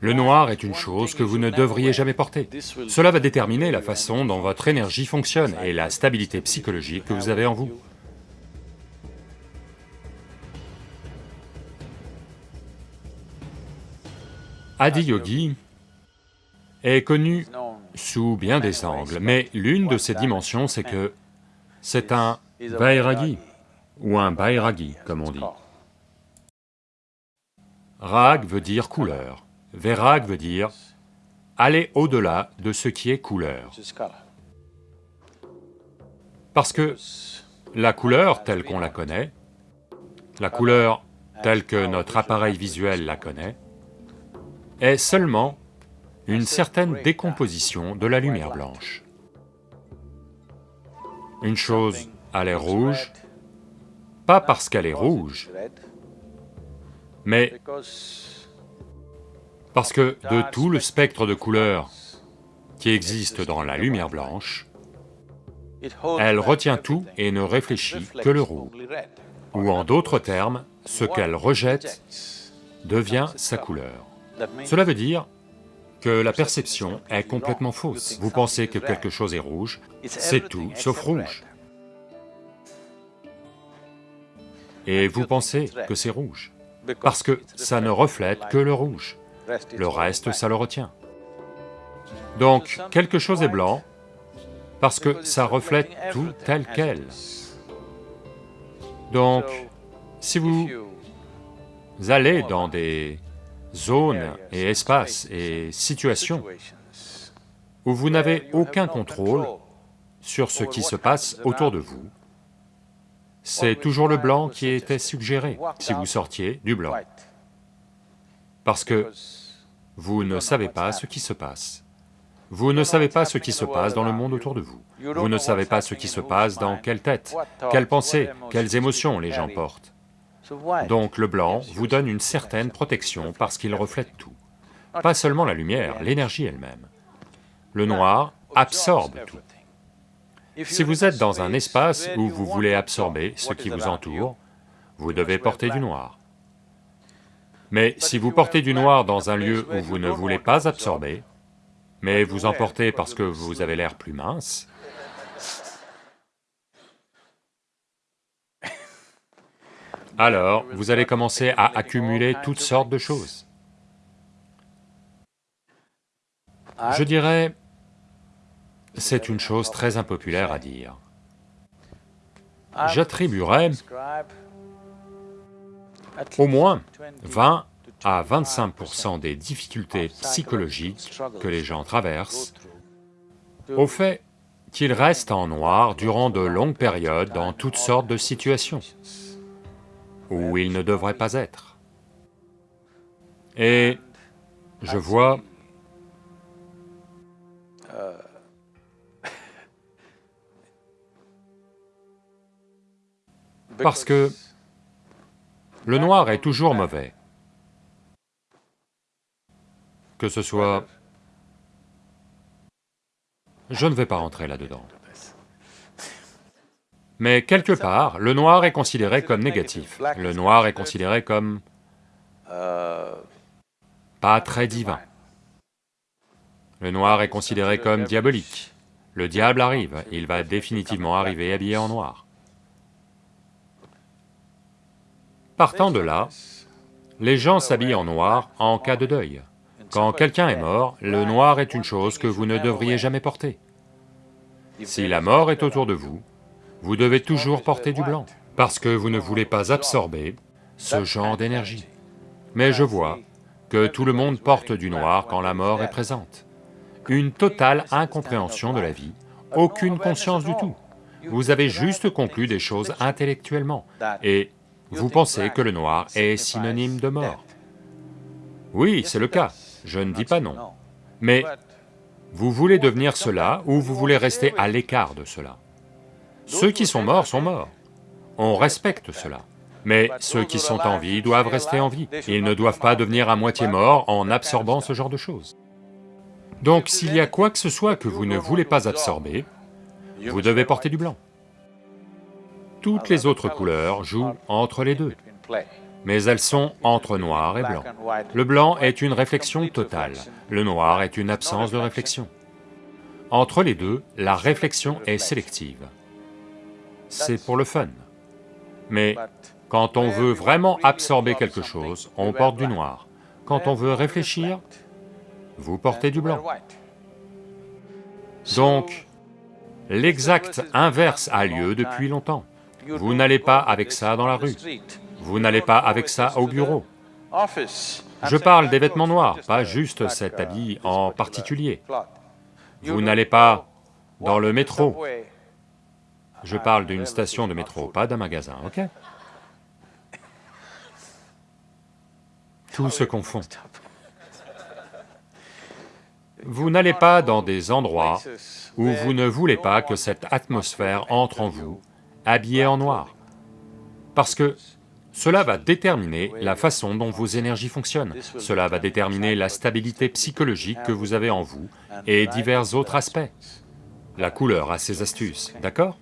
Le noir est une chose que vous ne devriez jamais porter. Cela va déterminer la façon dont votre énergie fonctionne et la stabilité psychologique que vous avez en vous. Adiyogi est connu sous bien des angles, mais l'une de ses dimensions c'est que c'est un Vairagi, ou un Bairagi comme on dit. Rag veut dire couleur, Vairag veut dire aller au-delà de ce qui est couleur. Parce que la couleur telle qu'on la connaît, la couleur telle que notre appareil visuel la connaît, est seulement une certaine décomposition de la lumière blanche. Une chose a l'air rouge, pas parce qu'elle est rouge, mais parce que de tout le spectre de couleurs qui existe dans la lumière blanche, elle retient tout et ne réfléchit que le rouge. Ou en d'autres termes, ce qu'elle rejette devient sa couleur. Cela veut dire que la perception est complètement fausse. Vous pensez que quelque chose est rouge, c'est tout sauf rouge. Et vous pensez que c'est rouge, parce que ça ne reflète que le rouge, le reste ça le retient. Donc, quelque chose est blanc parce que ça reflète tout tel quel. Donc, si vous allez dans des zones et espaces et situations où vous n'avez aucun contrôle sur ce qui se passe autour de vous, c'est toujours le blanc qui était suggéré si vous sortiez du blanc. Parce que vous ne savez pas ce qui se passe. Vous ne savez pas ce qui se passe dans le monde autour de vous. Vous ne savez pas ce qui se passe dans quelle tête, quelles pensées, quelles émotions les gens portent. Donc le blanc vous donne une certaine protection parce qu'il reflète tout. Pas seulement la lumière, l'énergie elle-même. Le noir absorbe tout. Si vous êtes dans un espace où vous voulez absorber ce qui vous entoure, vous devez porter du noir. Mais si vous portez du noir dans un lieu où vous ne voulez pas absorber, mais vous en portez parce que vous avez l'air plus mince, alors vous allez commencer à accumuler toutes sortes de choses. Je dirais, c'est une chose très impopulaire à dire. J'attribuerais au moins 20 à 25% des difficultés psychologiques que les gens traversent au fait qu'ils restent en noir durant de longues périodes dans toutes sortes de situations où ils ne devraient pas être. Et je vois Parce que le noir est toujours mauvais. Que ce soit... Je ne vais pas rentrer là-dedans. Mais quelque part, le noir est considéré comme négatif, le noir est considéré comme... pas très divin. Le noir est considéré comme diabolique. Le diable arrive, il va définitivement arriver habillé en noir. Partant de là, les gens s'habillent en noir en cas de deuil. Quand quelqu'un est mort, le noir est une chose que vous ne devriez jamais porter. Si la mort est autour de vous, vous devez toujours porter du blanc, parce que vous ne voulez pas absorber ce genre d'énergie. Mais je vois que tout le monde porte du noir quand la mort est présente. Une totale incompréhension de la vie, aucune conscience du tout. Vous avez juste conclu des choses intellectuellement, vous pensez que le noir est synonyme de mort? Oui, c'est le cas, je ne dis pas non. Mais vous voulez devenir cela ou vous voulez rester à l'écart de cela? Ceux qui sont morts sont morts, on respecte cela. Mais ceux qui sont en vie doivent rester en vie, ils ne doivent pas devenir à moitié morts en absorbant ce genre de choses. Donc s'il y a quoi que ce soit que vous ne voulez pas absorber, vous devez porter du blanc toutes les autres couleurs jouent entre les deux. mais elles sont entre noir et blanc. Le blanc est une réflexion totale, le noir est une absence de réflexion. Entre les deux, la réflexion est sélective. C'est pour le fun. Mais quand on veut vraiment absorber quelque chose, on porte du noir. Quand on veut réfléchir, vous portez du blanc. Donc, l'exact inverse a lieu depuis longtemps. Vous n'allez pas avec ça dans la rue, vous n'allez pas avec ça au bureau. Je parle des vêtements noirs, pas juste cet habit en particulier. Vous n'allez pas dans le métro. Je parle d'une station de métro, pas d'un magasin, ok? Tout se confond. Vous n'allez pas dans des endroits où vous ne voulez pas que cette atmosphère entre en vous, habillée en noir. Parce que cela va déterminer la façon dont vos énergies fonctionnent, cela va déterminer la stabilité psychologique que vous avez en vous et divers autres aspects. La couleur a ses astuces, d'accord?